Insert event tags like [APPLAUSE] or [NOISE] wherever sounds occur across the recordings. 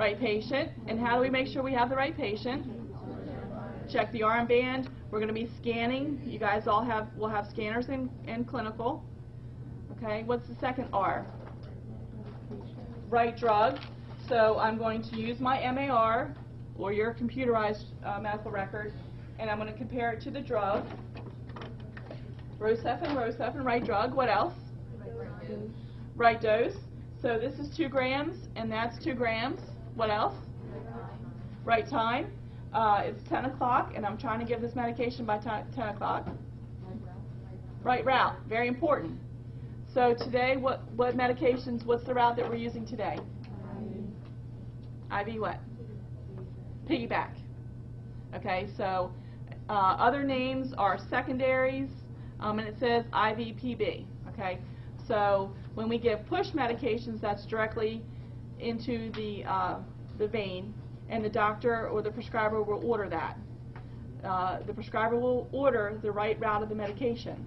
Right patient. And how do we make sure we have the right patient? Check the armband. We're going to be scanning. You guys all have, will have scanners in, in clinical. Okay, what's the second R? Right drug. So I'm going to use my MAR or your computerized uh, medical record and I'm going to compare it to the drug. Rocephin, Rocephin, right drug. What else? Right dose. So this is 2 grams and that's 2 grams. What else? Right time. Uh, it's 10 o'clock and I'm trying to give this medication by 10 o'clock. Right route. Very important. So today, what, what medications, what's the route that we're using today? IV what? Piggyback. Okay, so uh, other names are secondaries, um, and it says IVPB. Okay, so when we give push medications, that's directly into the, uh, the vein, and the doctor or the prescriber will order that. Uh, the prescriber will order the right route of the medication.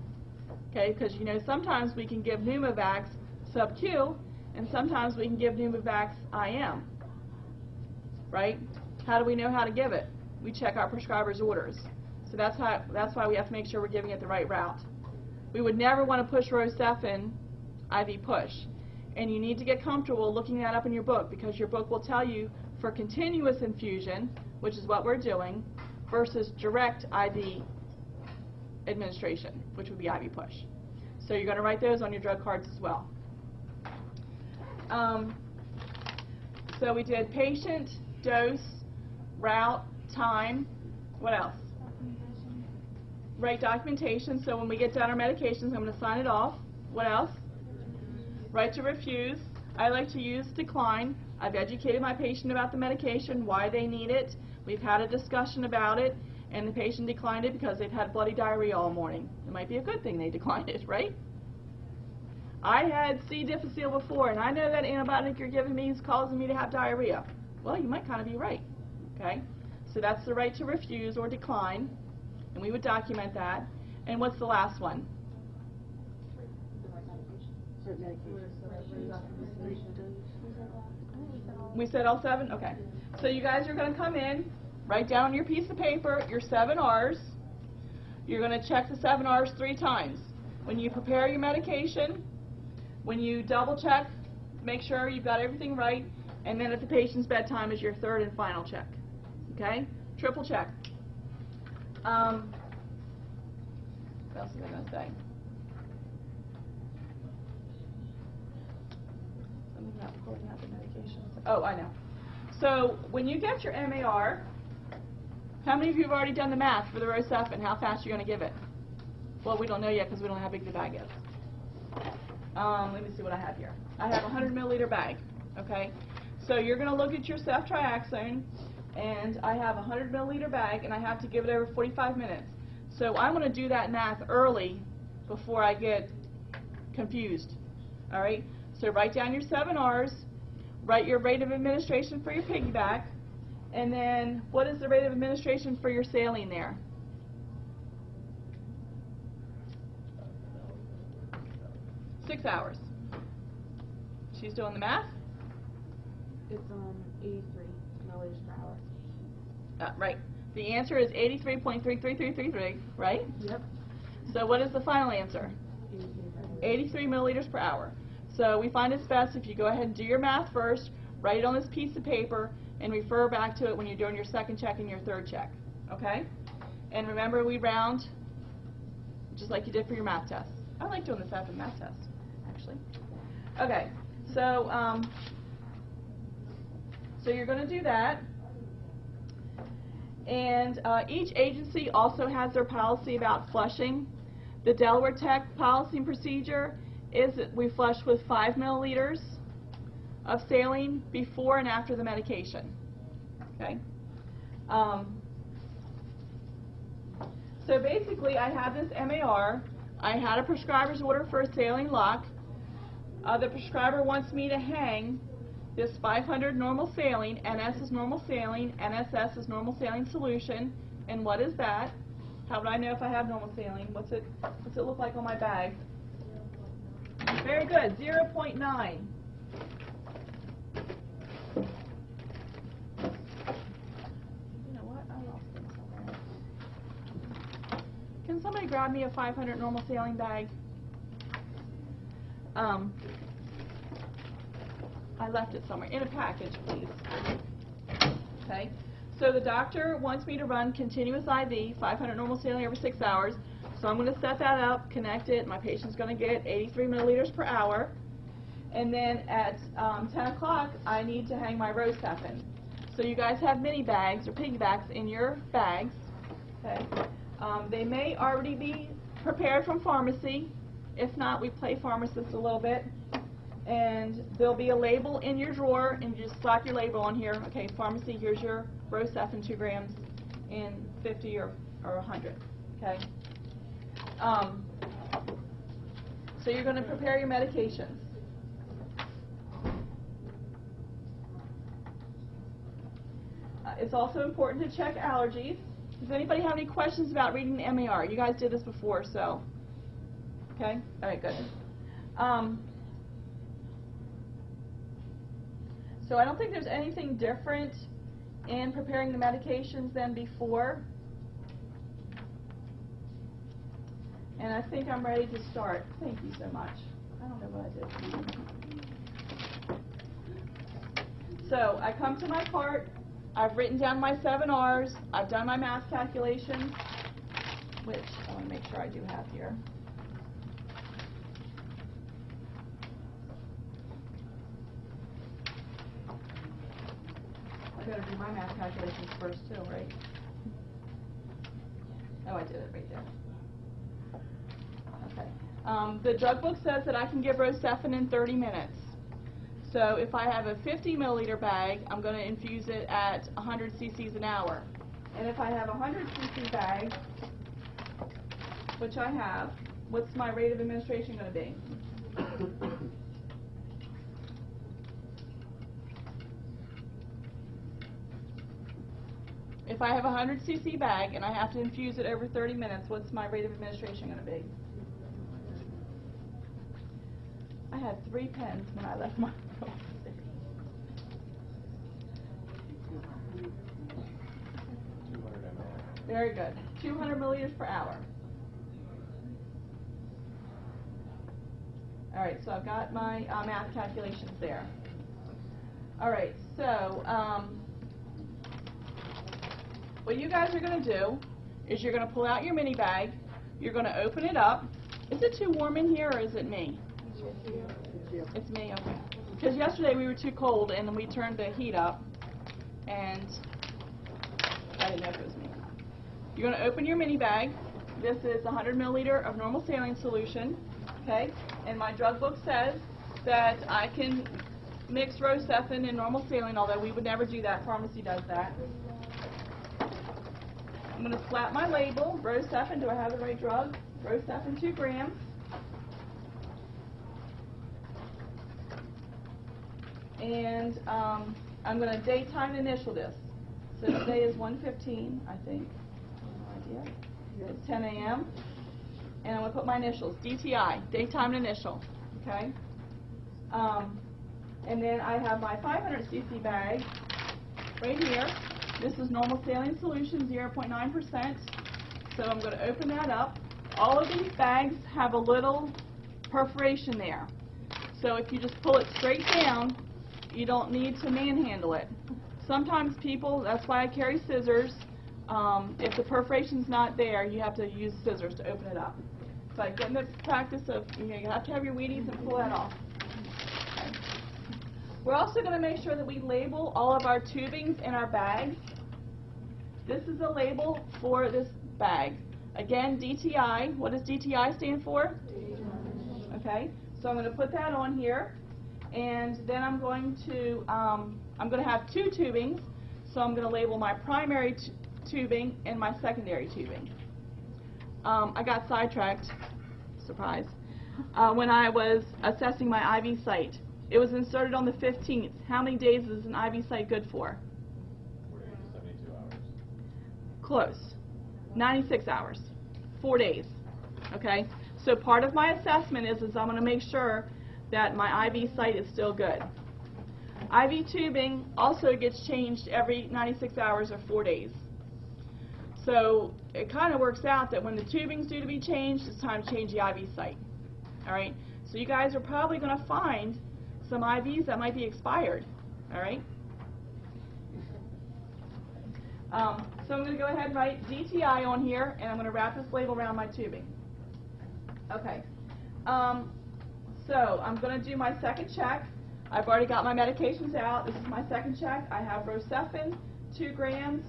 Okay, because you know sometimes we can give Pneumovax sub-Q, and sometimes we can give Pneumovax IM. Right? How do we know how to give it? We check our prescriber's orders. So that's how that's why we have to make sure we're giving it the right route. We would never want to push Rocephin IV push. And you need to get comfortable looking that up in your book because your book will tell you for continuous infusion, which is what we're doing, versus direct IV administration, which would be IV push. So you're going to write those on your drug cards as well. Um, so we did patient, dose, route, time. What else? Right documentation. So when we get down our medications, I'm going to sign it off. What else? Right to refuse. I like to use decline. I've educated my patient about the medication, why they need it. We've had a discussion about it and the patient declined it because they've had bloody diarrhea all morning. It might be a good thing they [LAUGHS] declined it, right? I had C. difficile before, and I know that antibiotic you're giving me is causing me to have diarrhea. Well, you might kind of be right, okay? So that's the right to refuse or decline, and we would document that. And what's the last one? We said all seven? Okay. So you guys are going to come in, Write down your piece of paper your seven R's. You're going to check the seven R's three times. When you prepare your medication, when you double check, make sure you've got everything right, and then at the patient's bedtime is your third and final check. Okay? Triple check. Um, what else was I going to say? About recording out the medications. Oh, I know. So when you get your MAR, how many of you have already done the math for the Rocephin? How fast you're going to give it? Well, we don't know yet because we don't know how big the bag is. Um, let me see what I have here. I have a 100 milliliter bag. Okay, so you're going to look at your ceftriaxone, and I have a 100 milliliter bag, and I have to give it over 45 minutes. So I'm going to do that math early before I get confused. All right. So write down your seven R's. Write your rate of administration for your piggyback. And then what is the rate of administration for your saline there? Six hours. She's doing the math? It's um 83 milliliters per hour. Uh, right. The answer is 83.33333, right? Yep. So what is the final answer? 83 milliliters per hour. So we find it's best if you go ahead and do your math first, write it on this piece of paper, and refer back to it when you're doing your second check and your third check. Okay? And remember, we round just like you did for your math test. I like doing this after math test, actually. Okay, so um, so you're going to do that. And uh, each agency also has their policy about flushing. The Delaware Tech policy and procedure is we flush with 5 milliliters of saline before and after the medication. Okay? Um, so basically, I have this MAR. I had a prescriber's order for a saline lock. Uh, the prescriber wants me to hang this 500 normal saline, NS is normal saline, NSS is normal saline solution, and what is that? How would I know if I have normal saline? What's it, what's it look like on my bag? Very good. 0 0.9. You know what? I lost it somewhere. Can somebody grab me a 500 normal saline bag? Um, I left it somewhere. In a package, please. Okay. So the doctor wants me to run continuous IV, 500 normal saline every six hours. So I'm going to set that up, connect it, my patient's going to get 83 milliliters per hour. And then at um, 10 o'clock, I need to hang my Rocephin. So you guys have mini bags or piggybacks in your bags. Okay. Um, they may already be prepared from pharmacy. If not, we play pharmacist a little bit. And there'll be a label in your drawer, and you just slap your label on here. Okay, pharmacy, here's your Rocephin, 2 grams in 50 or, or 100. Okay. Um, so you're going to prepare your medications. Uh, It's also important to check allergies. Does anybody have any questions about reading the MAR? You guys did this before, so. Okay? All right, good. Um, so I don't think there's anything different in preparing the medications than before. And I think I'm ready to start. Thank you so much. I don't know what I did. So I come to my part. I've written down my seven R's. I've done my math calculations, which I want to make sure I do have here. I better do my math calculations first too, right? Oh, I did it right there. Um, the drug book says that I can give Rocephin in 30 minutes. So if I have a 50 milliliter bag, I'm going to infuse it at 100 cc's an hour. And if I have a 100 cc bag, which I have, what's my rate of administration going to be? If I have a 100 cc bag and I have to infuse it over 30 minutes, what's my rate of administration going to be? I had three pens when I left my. Very good. 200 milliliters per hour. All right, so I've got my uh, math calculations there. All right, so um, what you guys are going to do is you're going to pull out your mini bag. You're going to open it up. Is it too warm in here or is it me? It's me, okay. Because yesterday we were too cold and then we turned the heat up and I didn't know if it was me. You're going to open your mini bag. This is 100 milliliter of normal saline solution, okay? And my drug book says that I can mix Rocephin and normal saline, although we would never do that. Pharmacy does that. I'm going to slap my label, Rocephin, do I have the right drug? Rocephin 2 grams. And um, I'm going to daytime initial this. So today is 1:15, I think. Idea. It's 10 a.m. And I'm going to put my initials, DTI, daytime initial, okay? Um, and then I have my 500 cc bag right here. This is normal saline solution, 0.9%. So I'm going to open that up. All of these bags have a little perforation there. So if you just pull it straight down, you don't need to manhandle it. Sometimes people, that's why I carry scissors. Um, if the perforation's not there, you have to use scissors to open it up. So I get in the practice of, you know, you have to have your Wheaties and pull that off. Okay. We're also going to make sure that we label all of our tubings in our bag. This is a label for this bag. Again, DTI. What does DTI stand for? Okay, so I'm going to put that on here, and then I'm going to um, I'm going to have two tubings. So I'm going to label my primary tubing and my secondary tubing. Um, I got sidetracked. Surprise. Uh, when I was assessing my IV site, it was inserted on the 15th. How many days is an IV site good for? 48 to 72 hours. Close. 96 hours. Four days. Okay? So part of my assessment is, is I'm going to make sure that my IV site is still good. IV tubing also gets changed every 96 hours or four days. So it kind of works out that when the tubing's due to be changed, it's time to change the IV site. All right? So you guys are probably going to find some IVs that might be expired. All right? Um, so I'm going to go ahead and write DTI on here, and I'm going to wrap this label around my tubing. Okay. Um, so I'm going to do my second check. I've already got my medications out. This is my second check. I have Rocephin, 2 grams.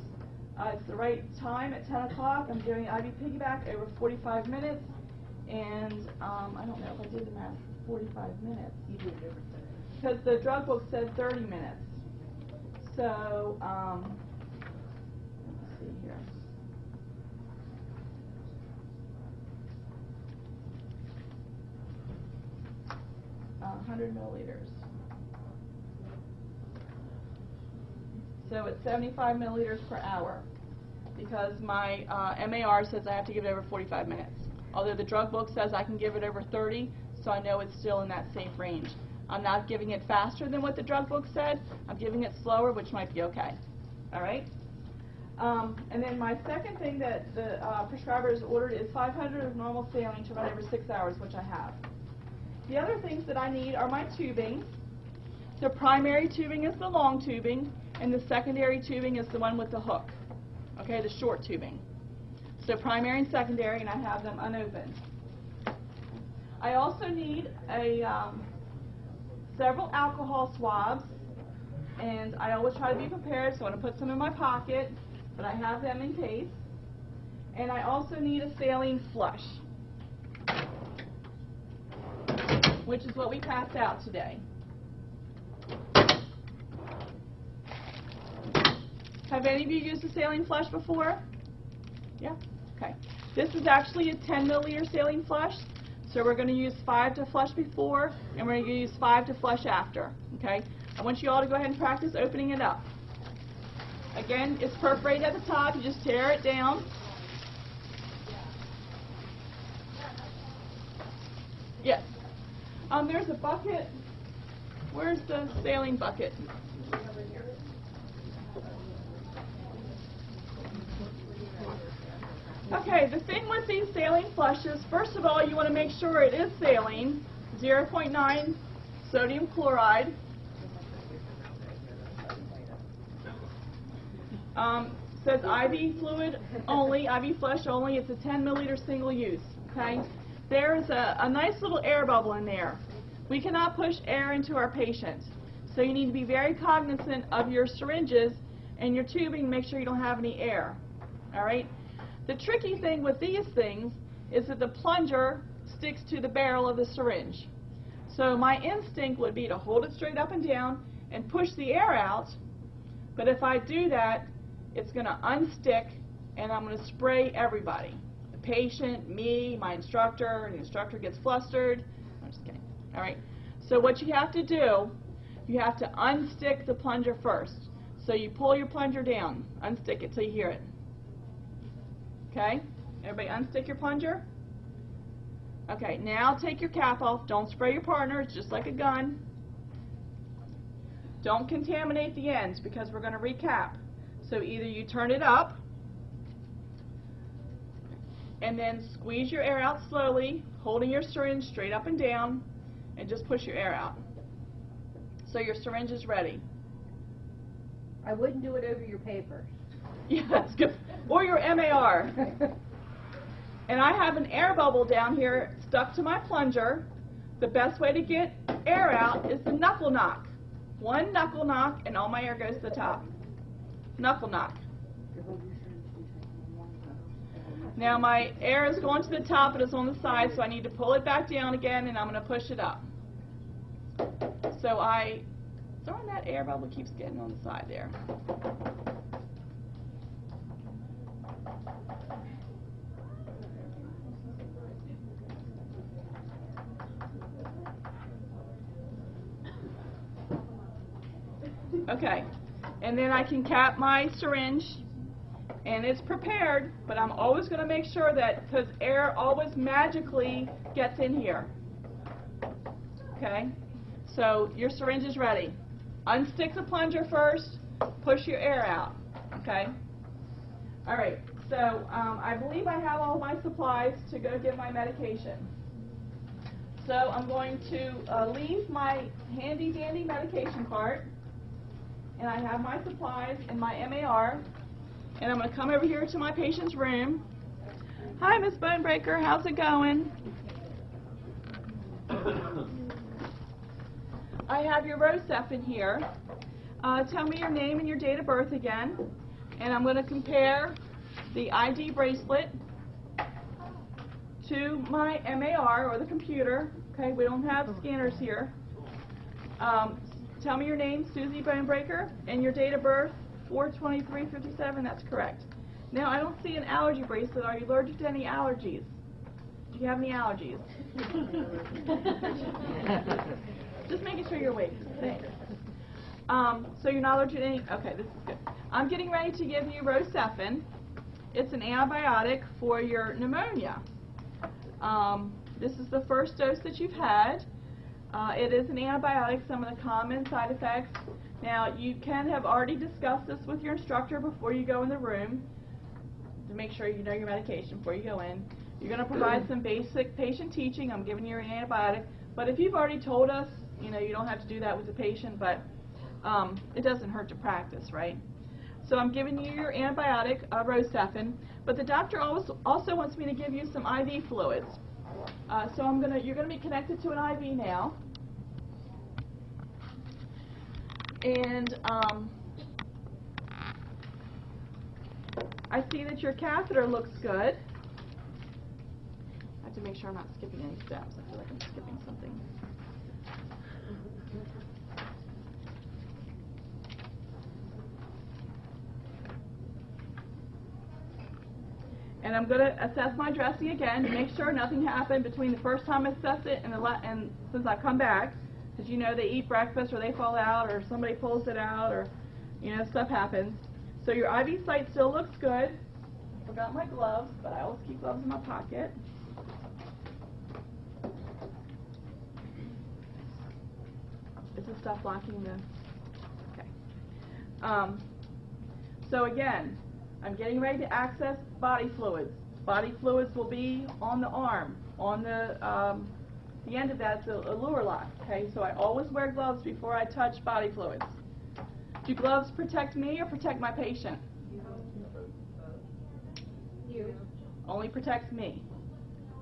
Uh, it's the right time at 10 o'clock. I'm doing IV piggyback over 45 minutes. And um, I don't know if I did the math, 45 minutes. You do it every Because the drug book said 30 minutes. So, um, let's see here. Uh, 100 milliliters. So it's 75 milliliters per hour because my uh, MAR says I have to give it over 45 minutes. Although the drug book says I can give it over 30, so I know it's still in that safe range. I'm not giving it faster than what the drug book said. I'm giving it slower, which might be okay. All right? Um, and then my second thing that the uh, prescriber has ordered is 500 of normal saline to run over six hours, which I have. The other things that I need are my tubing. The primary tubing is the long tubing, and the secondary tubing is the one with the hook. Okay, the short tubing. So primary and secondary, and I have them unopened. I also need a um, several alcohol swabs, and I always try to be prepared, so I'm going to put some in my pocket, but I have them in case. And I also need a saline flush, which is what we passed out today. Have any of you used a saline flush before? Yeah? Okay. This is actually a 10 milliliter saline flush. So we're going to use 5 to flush before, and we're going to use 5 to flush after. Okay? I want you all to go ahead and practice opening it up. Again, it's perforated at the top. You just tear it down. Yes. Um, there's a bucket. Where's the saline bucket? Okay, the thing with these saline flushes, first of all, you want to make sure it is saline, 0.9 sodium chloride. Um, says IV fluid only, IV flush only. It's a 10 milliliter single use. Okay, there's a, a nice little air bubble in there. We cannot push air into our patient, so you need to be very cognizant of your syringes and your tubing. Make sure you don't have any air. All right. The tricky thing with these things is that the plunger sticks to the barrel of the syringe. So my instinct would be to hold it straight up and down and push the air out, but if I do that, it's going to unstick and I'm going to spray everybody. Patient, me, my instructor, and the instructor gets flustered. I'm just kidding. All right. So what you have to do, you have to unstick the plunger first. So you pull your plunger down, unstick it till you hear it. Okay? Everybody unstick your plunger. Okay, now take your cap off. Don't spray your partner. It's just like a gun. Don't contaminate the ends because we're going to recap. So either you turn it up and then squeeze your air out slowly, holding your syringe straight up and down, and just push your air out. So your syringe is ready. I wouldn't do it over your paper. [LAUGHS] Yeah, that's good. Or your MAR. [LAUGHS] And I have an air bubble down here stuck to my plunger. The best way to get air out is the knuckle knock. One knuckle knock and all my air goes to the top. Knuckle knock. Now my air is going to the top, but it's on the side, so I need to pull it back down again and I'm going to push it up. So I, darn that air bubble keeps getting on the side there. Okay, and then I can cap my syringe, and it's prepared, but I'm always going to make sure that, because air always magically gets in here. Okay, so your syringe is ready. Unstick the plunger first, push your air out. Okay, all right, So um, I believe I have all my supplies to go get my medication. So I'm going to uh, leave my handy dandy medication cart, and I have my supplies in my MAR, and I'm going to come over here to my patient's room. Hi, Miss Bonebreaker, how's it going? I have your Rocephin here. Uh, tell me your name and your date of birth again, and I'm going to compare the ID bracelet to my MAR or the computer. Okay, we don't have scanners here. Um, tell me your name, Susie Bonebreaker, and your date of birth, 42357. That's correct. Now I don't see an allergy bracelet. Are you allergic to any allergies? Do you have any allergies? [LAUGHS] Just making sure you're awake. Thanks. Um, so you're not allergic to any. Okay, this is good. I'm getting ready to give you Rocephin. It's an antibiotic for your pneumonia. Um, this is the first dose that you've had. Uh, it is an antibiotic, some of the common side effects. Now, you can have already discussed this with your instructor before you go in the room to make sure you know your medication before you go in. You're going to provide some basic patient teaching. I'm giving you an antibiotic. But if you've already told us, you know, you don't have to do that with the patient, but um, it doesn't hurt to practice, right? So I'm giving you your antibiotic, uh, Rocephin, but the doctor also, also wants me to give you some IV fluids. Uh, so I'm gonna, you're gonna be connected to an IV now. And um, I see that your catheter looks good. I have to make sure I'm not skipping any steps. I feel like I'm skipping something. And I'm going to assess my dressing again to make sure nothing happened between the first time I assessed it and, the and since I've come back. Because you know they eat breakfast or they fall out or somebody pulls it out or, you know, stuff happens. So your IV site still looks good. Forgot my gloves, but I always keep gloves in my pocket. Is this stuff blocking the? Okay. Um, so again, I'm getting ready to access body fluids. Body fluids will be on the arm, on the um, the end of that is a, a Luer lock. Okay, so I always wear gloves before I touch body fluids. Do gloves protect me or protect my patient? You. Only protects me.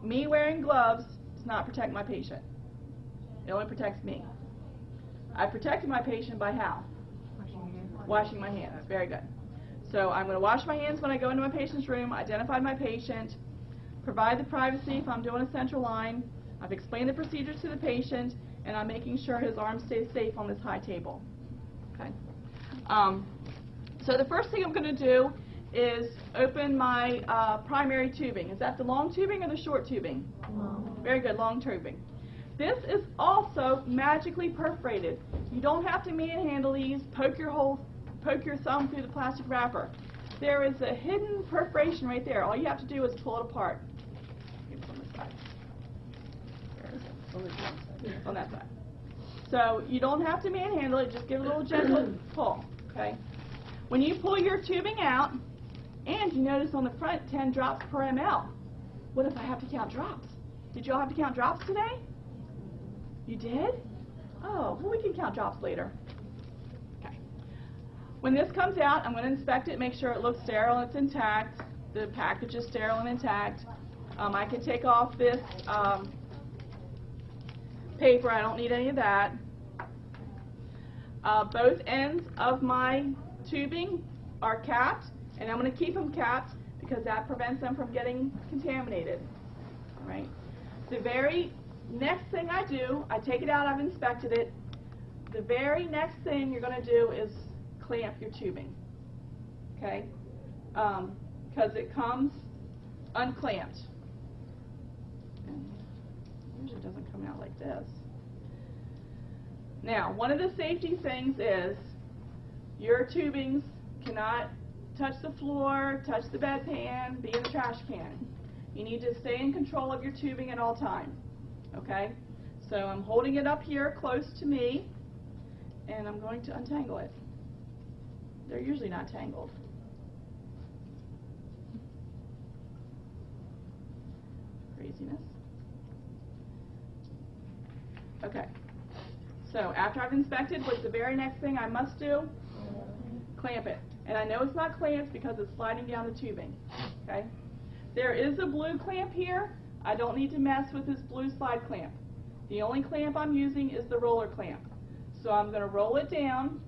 Me wearing gloves does not protect my patient. It only protects me. I protected my patient by how? Washing my hands. Very good. So I'm going to wash my hands when I go into my patient's room, identify my patient, provide the privacy if I'm doing a central line. I've explained the procedures to the patient, and I'm making sure his arm stays safe on this high table. Okay. Um, so the first thing I'm going to do is open my uh, primary tubing. Is that the long tubing or the short tubing? Long. Very good, long tubing. This is also magically perforated. You don't have to manhandle these, poke your hole, poke your thumb through the plastic wrapper. There is a hidden perforation right there. All you have to do is pull it apart. On that side. So you don't have to manhandle it, just give it a little gentle [CLEARS THROAT] pull, okay? When you pull your tubing out, and you notice on the front 10 drops per ml. What if I have to count drops? Did you all have to count drops today? You did? Oh, well we can count drops later. Okay. When this comes out, I'm going to inspect it, make sure it looks sterile and it's intact. The package is sterile and intact. Um, I can take off this um, paper. I don't need any of that. Uh, both ends of my tubing are capped, and I'm going to keep them capped because that prevents them from getting contaminated. All right. The very next thing I do, I take it out, I've inspected it. The very next thing you're going to do is clamp your tubing. Okay? Because it comes unclamped usually doesn't come out like this. Now, one of the safety things is your tubings cannot touch the floor, touch the bedpan, be in the trash can. You need to stay in control of your tubing at all times. Okay? So I'm holding it up here close to me, and I'm going to untangle it. They're usually not tangled. Craziness. Okay. So after I've inspected, what's the very next thing I must do? Clamp it. And I know it's not clamped because it's sliding down the tubing. Okay? There is a blue clamp here. I don't need to mess with this blue slide clamp. The only clamp I'm using is the roller clamp. So I'm going to roll it down